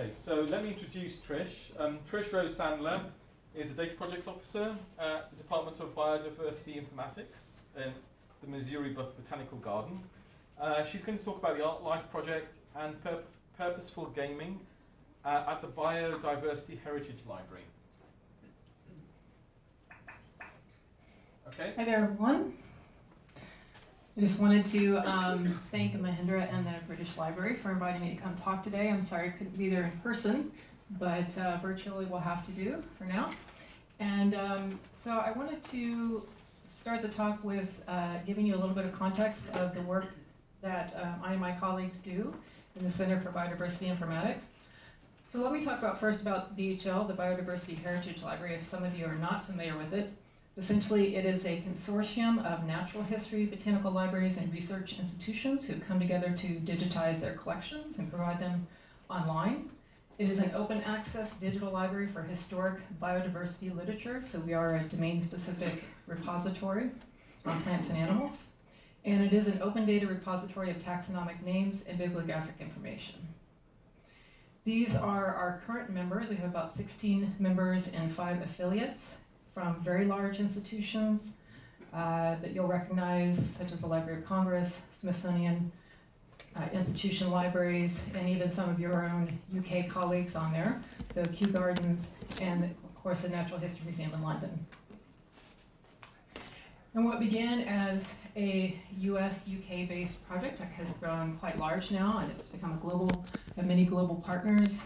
Okay, so let me introduce Trish. Um, Trish Rose Sandler is a data projects officer at the Department of Biodiversity Informatics in the Missouri Bot- Botanical Garden. Uh, she's going to talk about the Art Life project and purp- purposeful gaming uh, at the Biodiversity Heritage Library. Okay. Hi there, everyone. I just wanted to um, thank Mahendra and the British Library for inviting me to come talk today. I'm sorry I couldn't be there in person, but uh, virtually we'll have to do for now. And um, so I wanted to start the talk with uh, giving you a little bit of context of the work that um, I and my colleagues do in the Center for Biodiversity Informatics. So let me talk about first about BHL, the Biodiversity Heritage Library, if some of you are not familiar with it. Essentially, it is a consortium of natural history, botanical libraries, and research institutions who come together to digitize their collections and provide them online. It is an open access digital library for historic biodiversity literature, so we are a domain specific repository on plants and animals. And it is an open data repository of taxonomic names and bibliographic information. These are our current members. We have about 16 members and five affiliates from very large institutions uh, that you'll recognize, such as the Library of Congress, Smithsonian, uh, institution libraries, and even some of your own UK colleagues on there. So Kew Gardens and, of course, the Natural History Museum in London. And what began as a US, UK based project has grown quite large now, and it's become a global, many global partners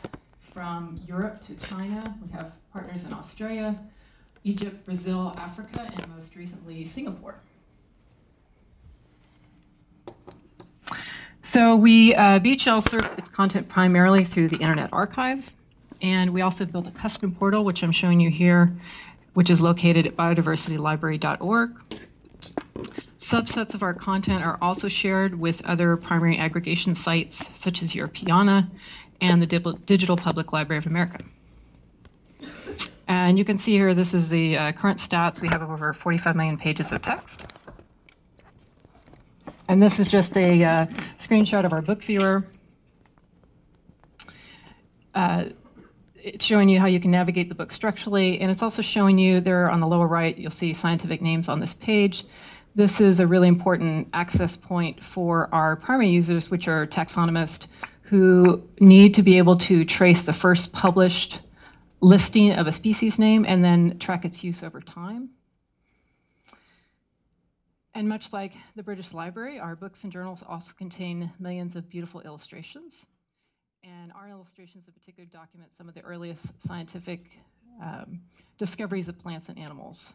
from Europe to China. We have partners in Australia, Egypt, Brazil, Africa, and most recently Singapore. So we, uh, BHL serves its content primarily through the Internet Archive, and we also built a custom portal, which I'm showing you here, which is located at biodiversitylibrary.org. Subsets of our content are also shared with other primary aggregation sites, such as Europeana and the Digital Public Library of America. And you can see here, this is the uh, current stats. We have over 45 million pages of text. And this is just a uh, screenshot of our book viewer. Uh, it's showing you how you can navigate the book structurally, and it's also showing you there on the lower right, you'll see scientific names on this page. This is a really important access point for our primary users, which are taxonomists, who need to be able to trace the first published listing of a species name and then track its use over time. And much like the British Library, our books and journals also contain millions of beautiful illustrations. And our illustrations in particular document some of the earliest scientific um, discoveries of plants and animals.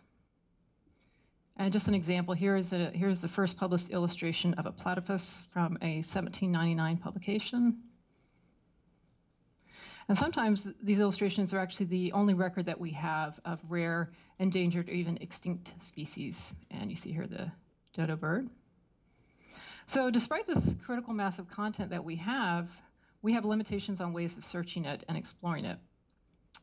And just an example, here is, a, here's the first published illustration of a platypus from a 1799 publication. And sometimes these illustrations are actually the only record that we have of rare, endangered, or even extinct species. And you see here the dodo bird. So despite this critical mass of content that we have, we have limitations on ways of searching it and exploring it.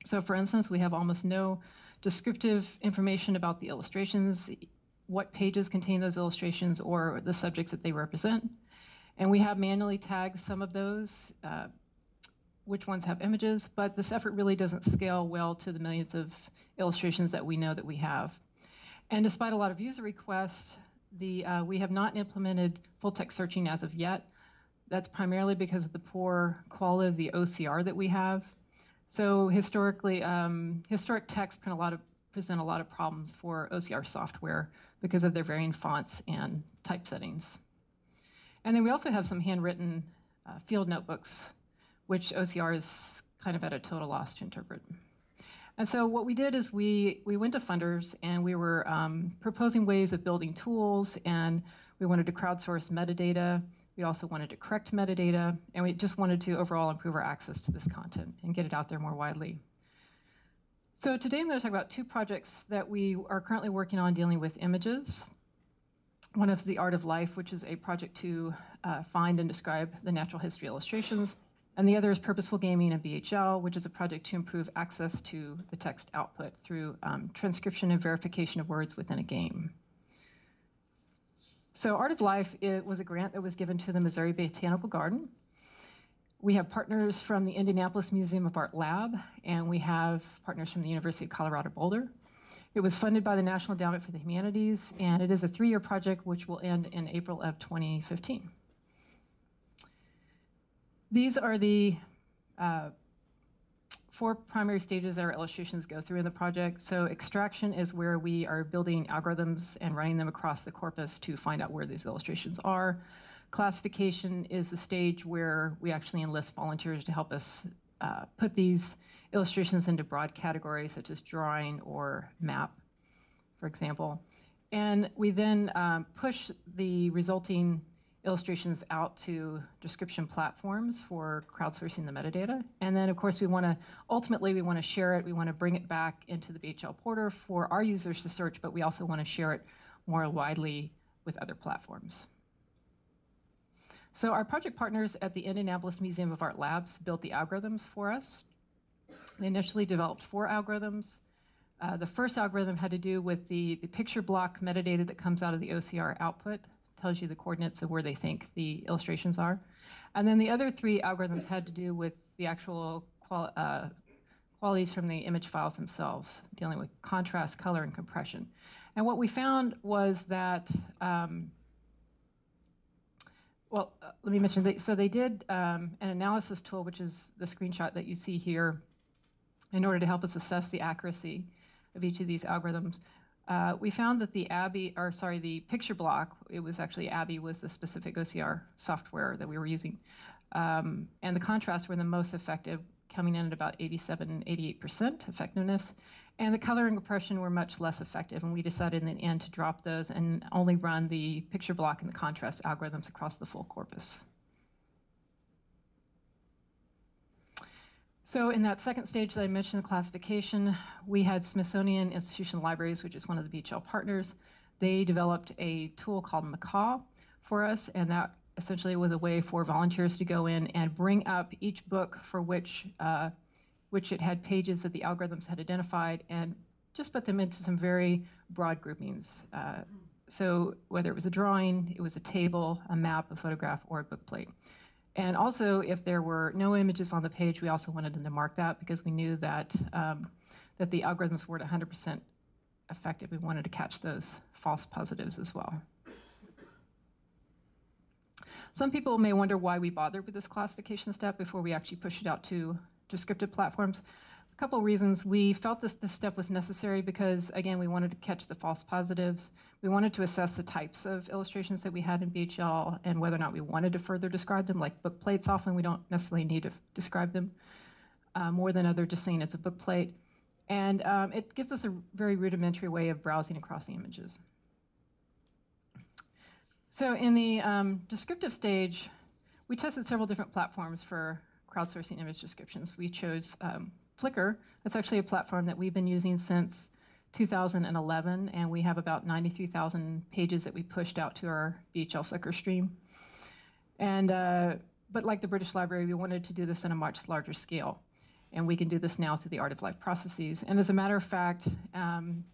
So for instance, we have almost no descriptive information about the illustrations, what pages contain those illustrations, or the subjects that they represent. And we have manually tagged some of those, uh, which ones have images, but this effort really doesn't scale well to the millions of illustrations that we know that we have. And despite a lot of user requests, the, uh, we have not implemented full text searching as of yet. That's primarily because of the poor quality of the OCR that we have. So historically, um, historic texts print a lot of, present a lot of problems for OCR software because of their varying fonts and type settings. And then we also have some handwritten uh, field notebooks which OCR is kind of at a total loss to interpret. And so what we did is we, we went to funders and we were um, proposing ways of building tools and we wanted to crowdsource metadata. We also wanted to correct metadata and we just wanted to overall improve our access to this content and get it out there more widely. So today I'm going to talk about two projects that we are currently working on dealing with images. One is The Art of Life, which is a project to uh, find and describe the natural history illustrations and the other is Purposeful Gaming and BHL, which is a project to improve access to the text output through um, transcription and verification of words within a game. So Art of Life it was a grant that was given to the Missouri Botanical Garden. We have partners from the Indianapolis Museum of Art Lab, and we have partners from the University of Colorado Boulder. It was funded by the National Endowment for the Humanities, and it is a three year project which will end in April of 2015. These are the uh, four primary stages our illustrations go through in the project. So extraction is where we are building algorithms and running them across the corpus to find out where these illustrations are. Classification is the stage where we actually enlist volunteers to help us uh, put these illustrations into broad categories such as drawing or map, for example. And we then um, push the resulting illustrations out to description platforms for crowdsourcing the metadata. And then, of course, we want to ultimately we want to share it. We want to bring it back into the BHL portal for our users to search, but we also want to share it more widely with other platforms. So our project partners at the Indianapolis Museum of Art Labs built the algorithms for us. They initially developed four algorithms. Uh, the first algorithm had to do with the, the picture block metadata that comes out of the OCR output, tells you the coordinates of where they think the illustrations are. And then the other three algorithms had to do with the actual qual uh, qualities from the image files themselves, dealing with contrast, color, and compression. And what we found was that, um, well, uh, let me mention, they, so they did um, an analysis tool, which is the screenshot that you see here, in order to help us assess the accuracy of each of these algorithms. Uh, we found that the ABBYY, or sorry, the picture block, it was actually ABBYY was the specific OCR software that we were using. Um, and the contrast were the most effective, coming in at about 87, 88% effectiveness. And the color and compression were much less effective, and we decided in the end to drop those and only run the picture block and the contrast algorithms across the full corpus. So in that second stage that I mentioned, classification, we had Smithsonian Institution Libraries, which is one of the BHL partners. They developed a tool called Macaw for us, and that essentially was a way for volunteers to go in and bring up each book for which uh, which it had pages that the algorithms had identified and just put them into some very broad groupings. Uh, so whether it was a drawing, it was a table, a map, a photograph, or a book plate. And also, if there were no images on the page, we also wanted them to mark that because we knew that um, that the algorithms weren't 100% effective. We wanted to catch those false positives as well. Some people may wonder why we bothered with this classification step before we actually push it out to descriptive platforms a couple reasons. We felt this, this step was necessary because, again, we wanted to catch the false positives. We wanted to assess the types of illustrations that we had in BHL and whether or not we wanted to further describe them. Like book plates, often we don't necessarily need to describe them uh, more than other just saying it's a book plate. And um, it gives us a very rudimentary way of browsing across the images. So in the um, descriptive stage, we tested several different platforms for crowdsourcing image descriptions. We chose um, Flickr. That's actually a platform that we've been using since 2011, and we have about 93,000 pages that we pushed out to our BHL Flickr stream. And uh, but like the British Library, we wanted to do this on a much larger scale, and we can do this now through the Art of Life processes. And as a matter of fact, um,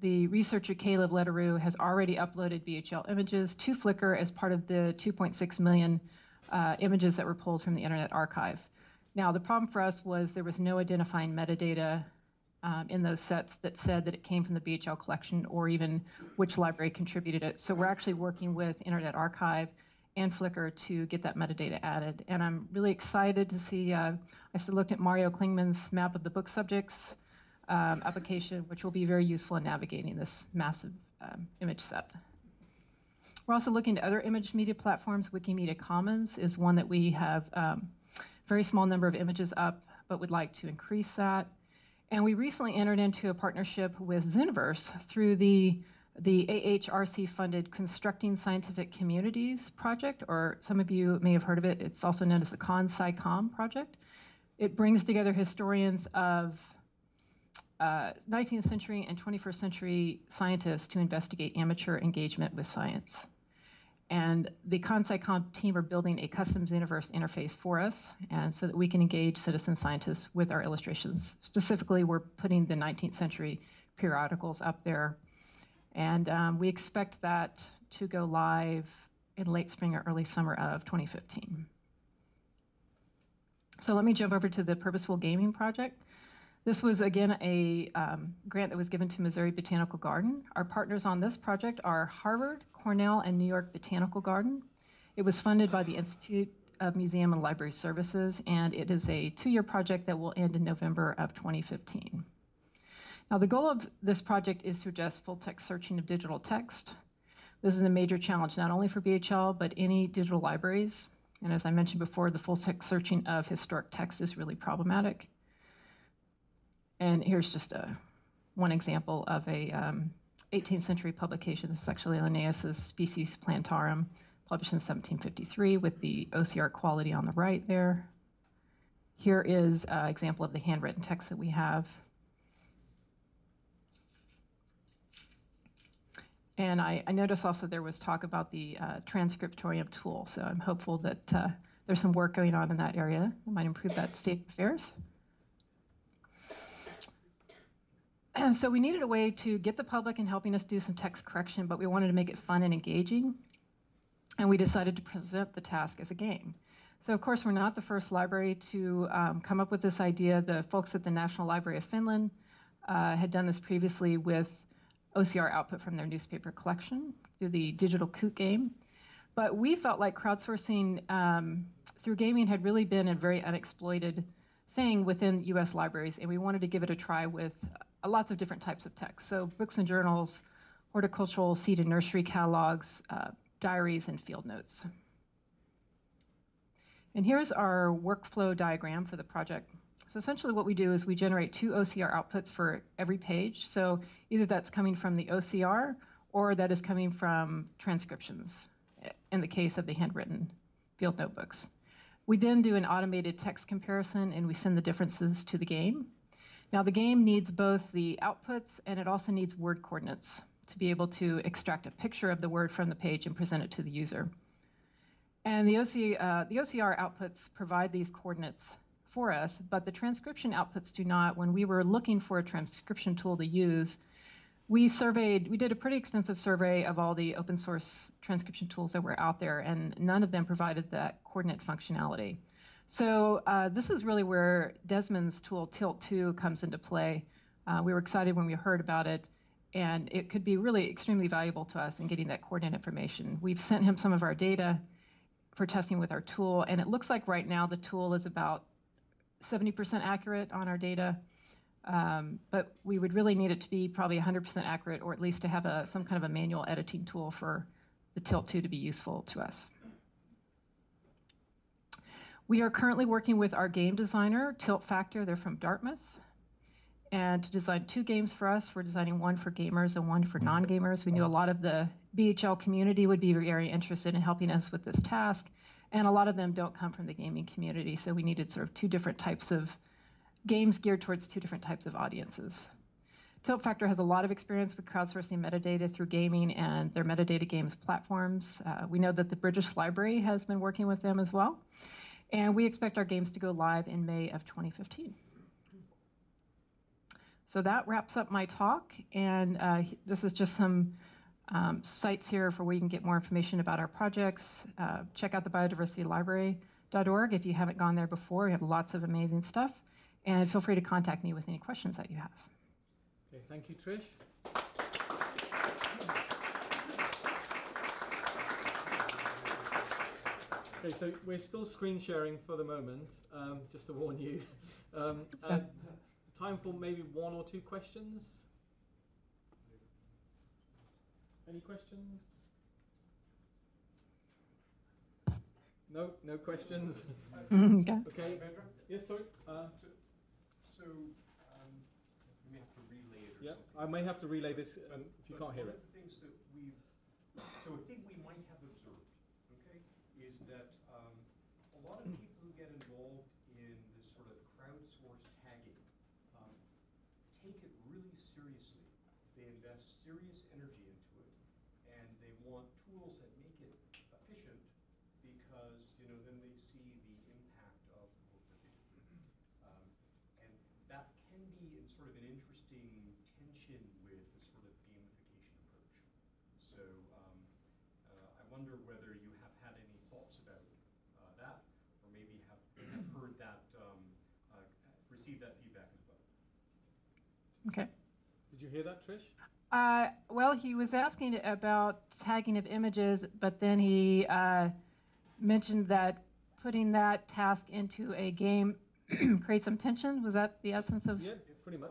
the researcher Kalev Leetaru has already uploaded BHL images to Flickr as part of the 2.6 million uh, images that were pulled from the Internet Archive. Now, the problem for us was there was no identifying metadata um, in those sets that said that it came from the BHL collection or even which library contributed it. So we're actually working with Internet Archive and Flickr to get that metadata added. And I'm really excited to see, uh, I looked at Mario Klingemann's map of the book subjects um, application, which will be very useful in navigating this massive um, image set. We're also looking at other image media platforms. Wikimedia Commons is one that we have um, very small number of images up, but would like to increase that. And we recently entered into a partnership with Zooniverse through the the AHRC funded Constructing Scientific Communities project, or some of you may have heard of it. It's also known as the ConSciComm project. It brings together historians of uh, 19th century and 21st century scientists to investigate amateur engagement with science. And the ConSciComm team are building a custom Zooniverse interface for us, and so that we can engage citizen scientists with our illustrations. Specifically, we're putting the 19th century periodicals up there, and um, we expect that to go live in late spring or early summer of 2015. So let me jump over to the Purposeful Gaming Project. This was again a um, grant that was given to Missouri Botanical Garden. Our partners on this project are Harvard, Cornell, and New York Botanical Garden. It was funded by the Institute of Museum and Library Services, and it is a two year project that will end in November of 2015. Now, the goal of this project is to address full text searching of digital text. This is a major challenge not only for BHL, but any digital libraries. And as I mentioned before, the full text searching of historic text is really problematic. And here's just a one example of a um, 18th century publication, the Sexually Linnaeus' Species Plantarum, published in 1753 with the OCR quality on the right there. Here is an example of the handwritten text that we have. And I, I noticed also there was talk about the uh, transcriptorium tool, so I'm hopeful that uh, there's some work going on in that area that might improve that state of affairs. So we needed a way to get the public in helping us do some text correction, but we wanted to make it fun and engaging and we decided to present the task as a game. So, of course, we're not the first library to um, come up with this idea. The folks at the National Library of Finland uh, had done this previously with OCR output from their newspaper collection through the Digitalkoot game. But we felt like crowdsourcing um, through gaming had really been a very unexploited thing within US libraries, and we wanted to give it a try with lots of different types of text. So, books and journals, horticultural seed and nursery catalogs, uh, diaries, and field notes. And here's our workflow diagram for the project. So essentially what we do is we generate two OCR outputs for every page. So either that's coming from the OCR or that is coming from transcriptions in the case of the handwritten field notebooks. We then do an automated text comparison and we send the differences to the game. Now the game needs both the outputs and it also needs word coordinates to be able to extract a picture of the word from the page and present it to the user. And the, OC, uh, the OCR outputs provide these coordinates for us, but the transcription outputs do not. When we were looking for a transcription tool to use, we surveyed, we did a pretty extensive survey of all the open source transcription tools that were out there, and none of them provided that coordinate functionality. So uh, this is really where Desmond's tool Tilt2 comes into play. Uh, we were excited when we heard about it and it could be really extremely valuable to us in getting that coordinate information. We've sent him some of our data for testing with our tool, and it looks like right now the tool is about 70% accurate on our data, um, but we would really need it to be probably 100% accurate, or at least to have a, some kind of a manual editing tool for the Tilt2 to be useful to us. We are currently working with our game designer, Tilt Factor. They're from Dartmouth and to design two games for us. We're designing one for gamers and one for non gamers. We knew a lot of the BHL community would be very interested in helping us with this task, and a lot of them don't come from the gaming community, so we needed sort of two different types of games geared towards two different types of audiences. Tilt Factor has a lot of experience with crowdsourcing metadata through gaming and their metadata games platforms. Uh, we know that the British Library has been working with them as well. And we expect our games to go live in May of 2015. So that wraps up my talk, and uh, this is just some um, sites here for where you can get more information about our projects. Uh, check out the biodiversitylibrary.org if you haven't gone there before. We have lots of amazing stuff, and feel free to contact me with any questions that you have. Okay, thank you, Trish. Okay, so we're still screen sharing for the moment, um, just to warn you. Um, time for maybe one or two questions. Any questions? No, no questions. okay. okay. Yes, sorry. Uh, so, um, we have to relay it or yeah, something. I may have to relay this um, if you But can't hear one it. of the things that we've, so a thing we might have observed, okay, is that um, a lot of people who get involved in this sort of crowdsourced tagging um, take it really seriously. They invest serious energy into it, and they want tools that make it efficient because, you know, then they see the impact of the work that they do. Um, and that can be in sort of an interesting tension with the sort of gamification approach. So um, uh, I wonder whether you have had any thoughts about uh, that, or maybe have heard that receive that feedback as well. Okay. Did you hear that, Trish? Uh, well, he was asking about tagging of images, but then he uh, mentioned that putting that task into a game creates some tension. Was that the essence of? Yeah, pretty much.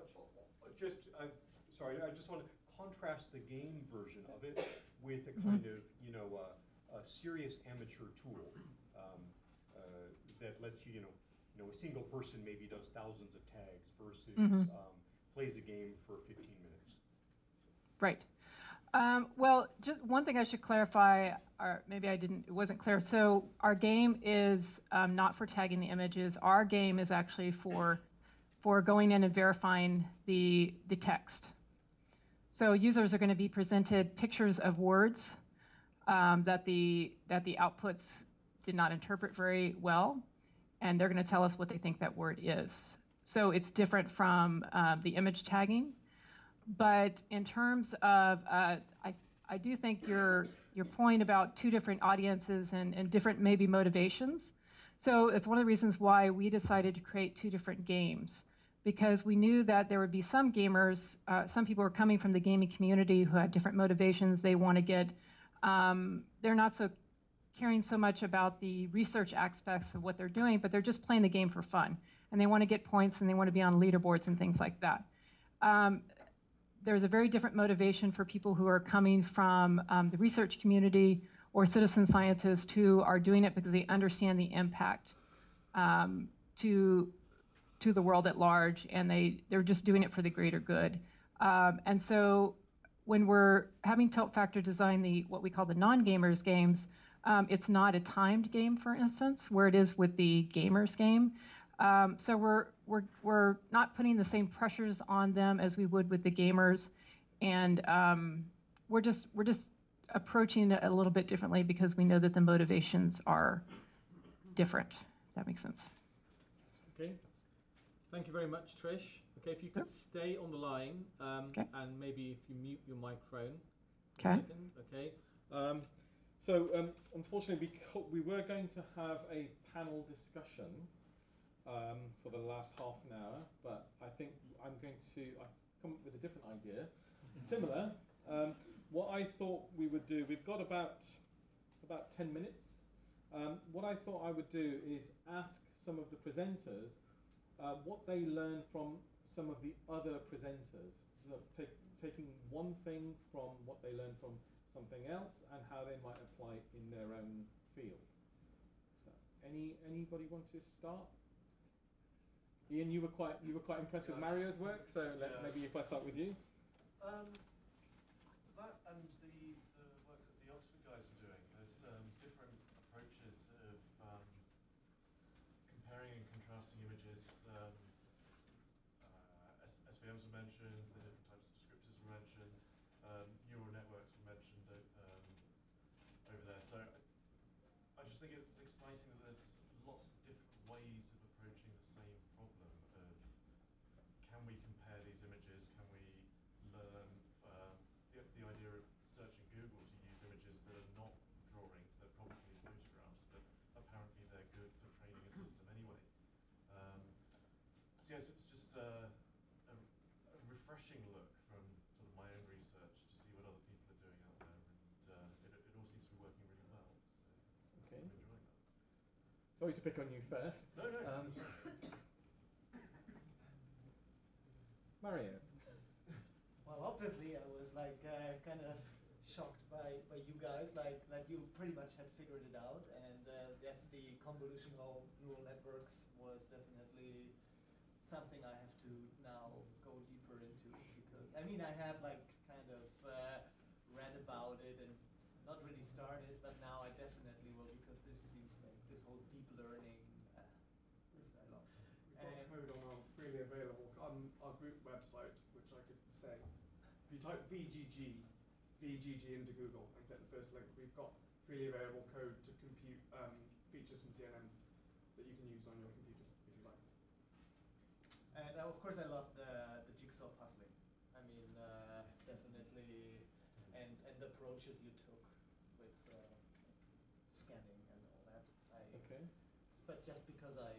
Just, i sorry, I just want to contrast the game version of it with a kind of, you know, uh, a serious amateur tool um, uh, that lets you, you know, you know, a single person maybe does thousands of tags versus Mhm. um, plays a game for 15 minutes. Right. Um, well, just one thing I should clarify, or maybe I didn't, it wasn't clear. So our game is um, not for tagging the images. Our game is actually for for going in and verifying the the text. So users are going to be presented pictures of words um, that the that the outputs did not interpret very well, and they're going to tell us what they think that word is. So it's different from uh, the image tagging. But in terms of, uh, I, I do think your your point about two different audiences and, and different maybe motivations. So it's one of the reasons why we decided to create two different games because we knew that there would be some gamers, uh, some people were coming from the gaming community who had different motivations. They want to get, um, they're not so caring so much about the research aspects of what they're doing, but they're just playing the game for fun. And they want to get points and they want to be on leaderboards and things like that. Um, there's a very different motivation for people who are coming from um, the research community or citizen scientists who are doing it because they understand the impact um, to to the world at large, and they they're just doing it for the greater good. Um, and so, when we're having Tilt Factor design the what we call the non-gamers games, um, it's not a timed game, for instance, where it is with the gamers game. Um, so we're we're we're not putting the same pressures on them as we would with the gamers, and um, we're just we're just approaching it a little bit differently because we know that the motivations are different. That makes sense. Okay. Thank you very much, Trish. Okay, if you could stay on the line, um, Okay. and maybe if you mute your microphone. Okay. second, Okay. Um, so um, unfortunately, because we were going to have a panel discussion um, for the last half an hour, but I think I'm going to I've come up with a different idea, similar. Um, what I thought we would do, we've got about about ten minutes. Um, what I thought I would do is ask some of the presenters uh, what they learned from some of the other presenters. So take, taking one thing from what they learned from something else and how they might apply it in their own field. So, any anybody want to start? Ian, you were quite you were quite impressed with Mario's work, so let, Yeah. maybe if I start with you. Um, that and the, the work that the Oxford guys are doing, there's um, different approaches of um, comparing and contrasting images. Um, uh, S- SVMs were mentioned, the different types of descriptors were mentioned, um, neural networks were mentioned o- um, over there. So I, I just think it's exciting that there's lots of different ways of approaching the same problem of can we compare these images? Can we learn um, the, the idea of searching Google to use images that are not drawings, they're probably photographs, but apparently they're good for training a system anyway. Um, so yes, it's just uh, a, a refreshing look from sort of my own research to see what other people are doing out there, and uh, it, it all seems to be working really well. So Okay. I'm enjoying that. Sorry to pick on you first. No, no. Um, Mario. Well, obviously, I was like uh, kind of shocked by, by you guys, like that you pretty much had figured it out. And uh, yes, the convolutional neural networks was definitely something I have to now go deeper into because I mean I have like kind of uh, read about it and not really started, but now I definitely will because this seems like this whole deep learning. Uh, I love. We've got And- code on our freely available on our group website, which I could say. If you type VGG, VGG into Google and click the first link, we've got freely available code to compute um, features from CNNs that you can use on your computers if you like. And uh, of course, I love the the jigsaw puzzling. I mean, uh, definitely, and and the approaches you took with uh, scanning and all that. I, Okay. But just because I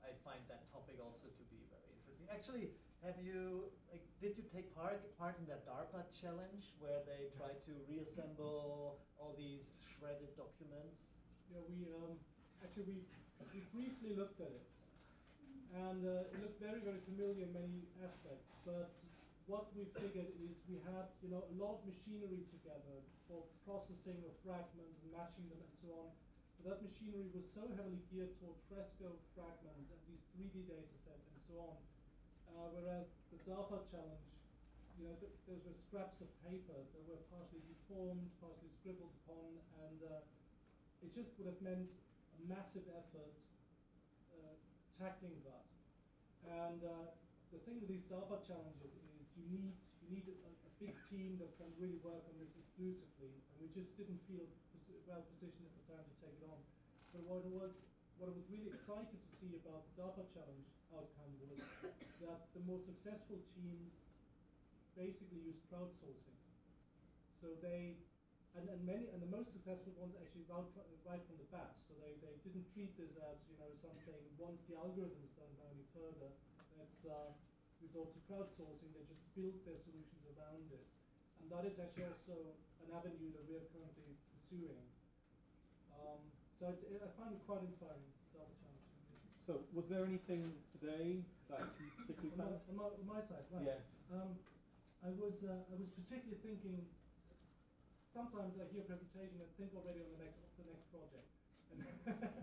I find that topic also to be very interesting. Actually, have you, like, did you take part, part in that DARPA challenge where they tried to reassemble all these shredded documents? Yeah, we um, actually we, we briefly looked at it, and uh, it looked very very familiar in many aspects. But what we figured is we had you know a lot of machinery together for processing of fragments and matching them and so on. But that machinery was so heavily geared toward fresco fragments and these 3D data sets and so on. Uh, whereas the DARPA challenge, you know, th those were scraps of paper that were partially deformed, partially scribbled upon, and uh, it just would have meant a massive effort uh, tackling that. And uh, the thing with these DARPA challenges you need you need a, a, big team that can really work on this exclusively, and we just didn't feel well positioned at the time to take it on. But what it was what I was really excited to see about the DARPA challenge outcome was that the more successful teams basically used crowdsourcing. So they and, and many and the most successful ones actually right, from, right from the bat. So they, they didn't treat this as you know something once the algorithm is done any further, let's uh, resort to crowdsourcing. They just build their solutions around it, and that is actually also an avenue that we are currently pursuing. Um, so it, I find it quite inspiring. So, was there anything today that you particularly on found? My, on, my, my side, right? Yes. Um, I was uh, I was particularly thinking. Sometimes I hear a presentation and think already on the next of the next project, and,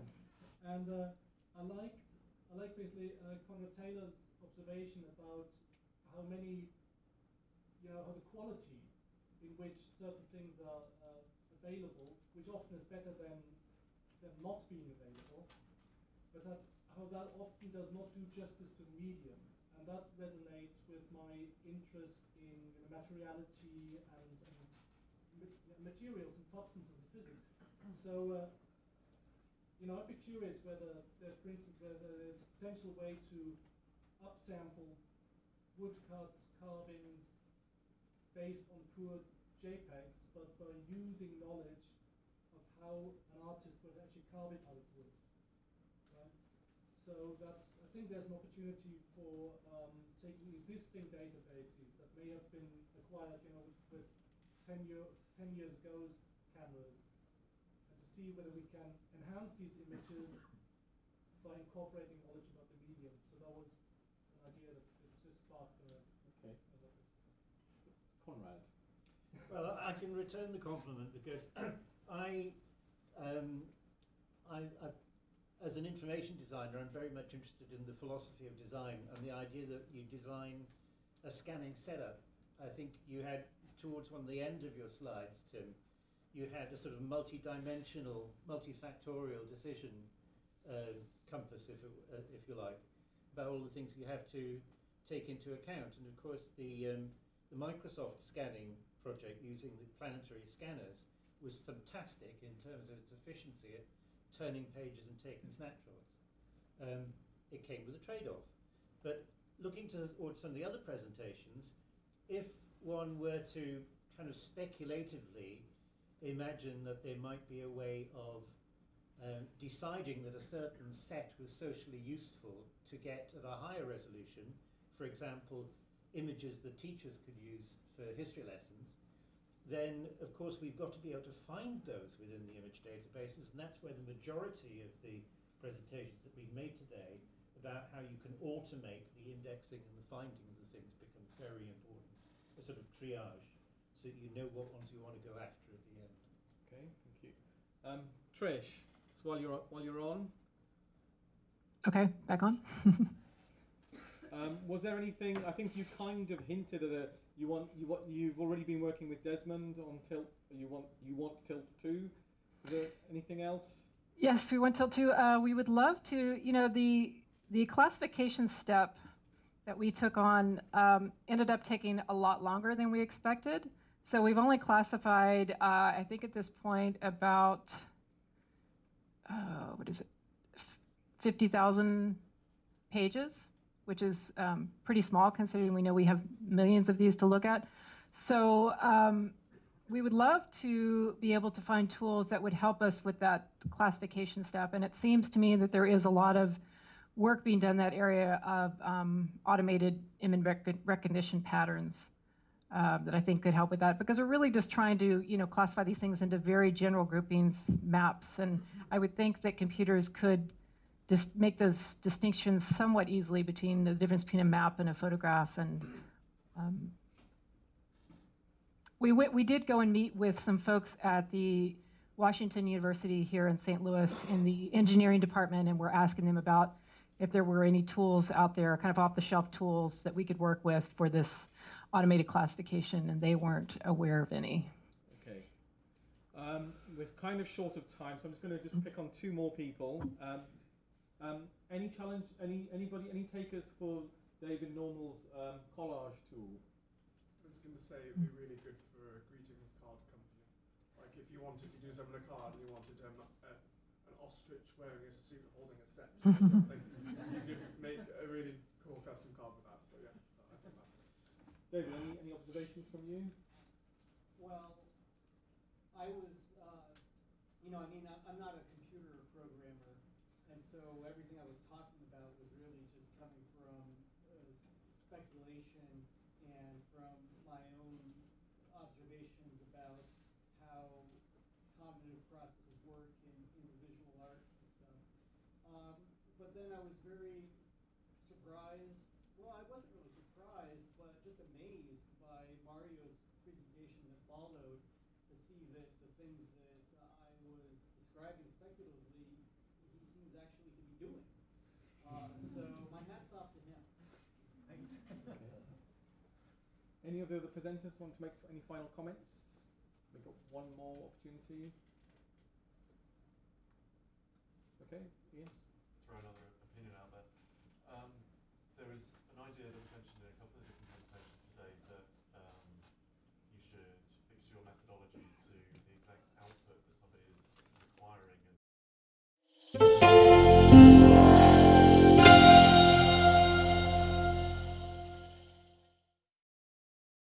and uh, I liked I like basically uh, Conrad Taylor's observation about how many you know how the quality in which certain things are uh, available, which often is better than than not being available, but that how that often does not do justice to the medium. And that resonates with my interest in you know, materiality and, and materials and substances of physics. So, uh, you know, I'd be curious whether, there, for instance, whether there's a potential way to upsample woodcuts, carvings based on poor JPEGs, but by using knowledge of how an artist would actually carve it out of wood. So that's, I think there's an opportunity for um, taking existing databases that may have been acquired, you know, with, with 10, year, 10 years ago's cameras, and to see whether we can enhance these images by incorporating knowledge about the medium. So that was an idea that, that just sparked a, okay. a Conrad. Well, I can return the compliment because I, um, I, I as an information designer, I'm very much interested in the philosophy of design and the idea that you design a scanning setup. I think you had, towards one of the end of your slides, Tim, you had a sort of multi-dimensional, multifactorial decision uh, compass, if, it, uh, if you like, about all the things you have to take into account. And of course, the, um, the Microsoft scanning project using the planetary scanners was fantastic in terms of its efficiency at turning pages and taking snapshots. Um, it came with a trade-off. But looking to some of the other presentations, if one were to kind of speculatively imagine that there might be a way of um, deciding that a certain set was socially useful to get at a higher resolution, for example, images that teachers could use for history lessons, then of course we've got to be able to find those within the image databases, and that's where the majority of the presentations that we've made today about how you can automate the indexing and the finding of the things become very important. A sort of triage, so that you know what ones you want to go after at the end. Okay, thank you. Um, Trish, so while you're while you're on, Okay, back on. um, was there anything? I think you kind of hinted at a you want you what you've already been working with Desmond on Tilt. You want you want Tilt two. Is there anything else? Yes, we want Tilt two. Uh, we would love to. You know the the classification step that we took on um, ended up taking a lot longer than we expected. So we've only classified, uh, I think at this point, about uh, what is it, fifty thousand pages which is um, pretty small considering we know we have millions of these to look at. So um, we would love to be able to find tools that would help us with that classification step. And it seems to me that there is a lot of work being done in that area of um, automated image rec- recognition patterns uh, that I think could help with that because we're really just trying to, you know, classify these things into very general groupings, maps, and I would think that computers could just make those distinctions somewhat easily between the difference between a map and a photograph and um, we went, we did go and meet with some folks at the Washington University here in St. Louis in the engineering department, and we're asking them about if there were any tools out there, kind of off-the-shelf tools that we could work with for this automated classification, and they weren't aware of any. Okay. Um, we're kind of short of time, so I'm just going to just pick on two more people. Um, um, any challenge? Any anybody? Any takers for David Normal's um, collage tool? I was going to say it'd be really good for a greetings card company. Like if you wanted to do something on a card and you wanted um, a, an ostrich wearing a suit holding a scepter or something, you could make a really cool custom card with that. So yeah, I think that. David, any, any observations from you? Well, I was, uh, you know, I mean, I- I'm not a computer programmer, and so everything I was talking about was really just coming from uh, speculation and from my own observations about how cognitive processes work in, in the visual arts and stuff. Um, but then I was very surprised. Well, I wasn't really surprised, but just amazed by Mario's presentation that followed to see that the things that I was describing speculatively, he seems actually to be doing. Uh, so my hat's off to him. Thanks. Any of the other presenters want to make any final comments? We've got one more opportunity. Okay, Ian.